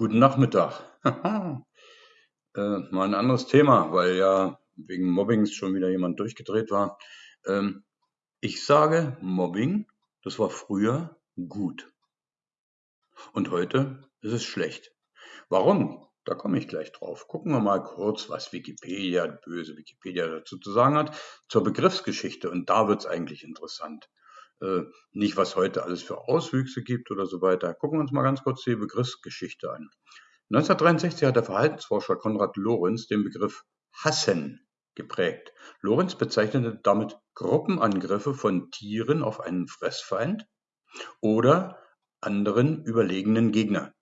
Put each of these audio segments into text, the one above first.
Guten Nachmittag. äh, mal ein anderes Thema, weil ja wegen Mobbings schon wieder jemand durchgedreht war. Ähm, ich sage, Mobbing, das war früher gut. Und heute ist es schlecht. Warum? Da komme ich gleich drauf. Gucken wir mal kurz, was Wikipedia, böse Wikipedia dazu zu sagen hat, zur Begriffsgeschichte. Und da wird es eigentlich interessant. Äh, nicht, was heute alles für Auswüchse gibt oder so weiter. Gucken wir uns mal ganz kurz die Begriffsgeschichte an. 1963 hat der Verhaltensforscher Konrad Lorenz den Begriff Hassen geprägt. Lorenz bezeichnete damit Gruppenangriffe von Tieren auf einen Fressfeind oder anderen überlegenen Gegner.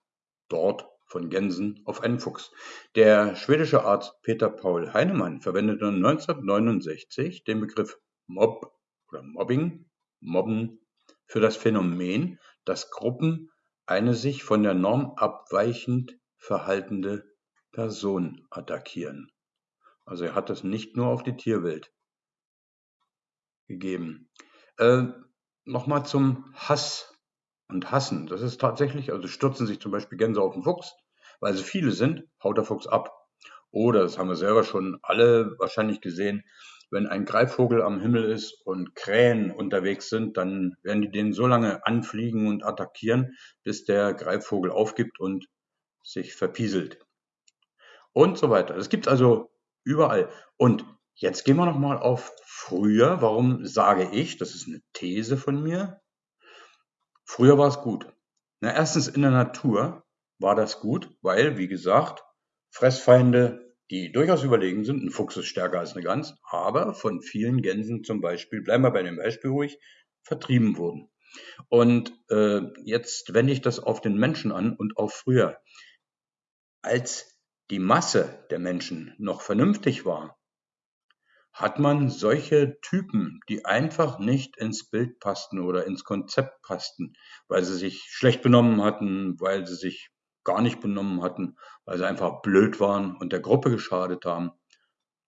Dort von Gänsen auf einen Fuchs. Der schwedische Arzt Peter Paul Heinemann verwendete 1969 den Begriff Mob oder Mobbing Mobben für das Phänomen, dass Gruppen eine sich von der Norm abweichend verhaltende Person attackieren. Also er hat das nicht nur auf die Tierwelt gegeben. Äh, Nochmal zum Hass und Hassen. Das ist tatsächlich, also stürzen sich zum Beispiel Gänse auf den Fuchs, weil sie viele sind, haut der Fuchs ab. Oder, das haben wir selber schon alle wahrscheinlich gesehen, wenn ein Greifvogel am Himmel ist und Krähen unterwegs sind, dann werden die den so lange anfliegen und attackieren, bis der Greifvogel aufgibt und sich verpieselt. Und so weiter. Das gibt es also überall. Und jetzt gehen wir nochmal auf früher. Warum sage ich, das ist eine These von mir, früher war es gut. Na, erstens in der Natur war das gut, weil, wie gesagt, Fressfeinde die durchaus überlegen sind. Ein Fuchs ist stärker als eine Gans, aber von vielen Gänsen zum Beispiel, bleiben wir bei dem Beispiel ruhig, vertrieben wurden. Und äh, jetzt wende ich das auf den Menschen an und auf früher. Als die Masse der Menschen noch vernünftig war, hat man solche Typen, die einfach nicht ins Bild passten oder ins Konzept passten, weil sie sich schlecht benommen hatten, weil sie sich gar nicht benommen hatten, weil sie einfach blöd waren und der Gruppe geschadet haben,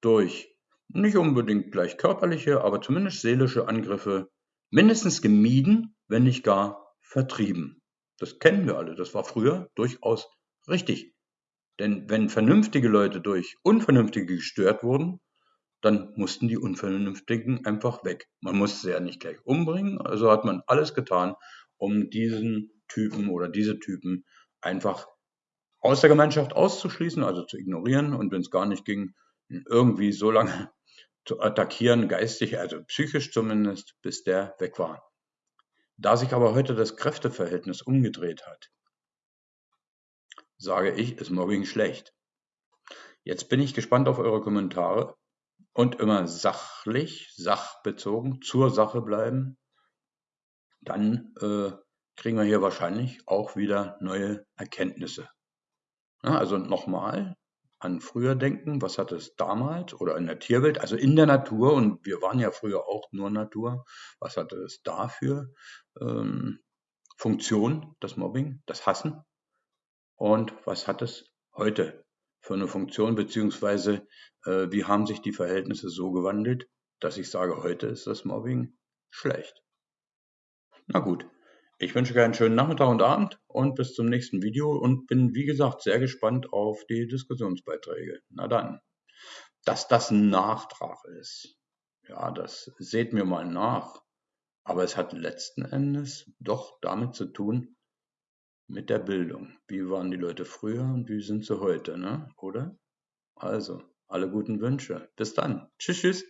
durch nicht unbedingt gleich körperliche, aber zumindest seelische Angriffe mindestens gemieden, wenn nicht gar vertrieben. Das kennen wir alle, das war früher durchaus richtig. Denn wenn vernünftige Leute durch Unvernünftige gestört wurden, dann mussten die Unvernünftigen einfach weg. Man musste sie ja nicht gleich umbringen, also hat man alles getan, um diesen Typen oder diese Typen einfach aus der Gemeinschaft auszuschließen, also zu ignorieren und wenn es gar nicht ging, irgendwie so lange zu attackieren, geistig, also psychisch zumindest, bis der weg war. Da sich aber heute das Kräfteverhältnis umgedreht hat, sage ich, ist Mobbing schlecht. Jetzt bin ich gespannt auf eure Kommentare und immer sachlich, sachbezogen, zur Sache bleiben. Dann äh, kriegen wir hier wahrscheinlich auch wieder neue Erkenntnisse. Ja, also nochmal an früher denken, was hat es damals oder in der Tierwelt, also in der Natur, und wir waren ja früher auch nur Natur, was hatte es dafür ähm, Funktion, das Mobbing, das Hassen? Und was hat es heute für eine Funktion, beziehungsweise äh, wie haben sich die Verhältnisse so gewandelt, dass ich sage, heute ist das Mobbing schlecht. Na gut, ich wünsche euch einen schönen Nachmittag und Abend und bis zum nächsten Video und bin, wie gesagt, sehr gespannt auf die Diskussionsbeiträge. Na dann, dass das ein Nachtrag ist, ja, das seht mir mal nach. Aber es hat letzten Endes doch damit zu tun, mit der Bildung. Wie waren die Leute früher und wie sind sie heute, ne? oder? Also, alle guten Wünsche. Bis dann. Tschüss, tschüss.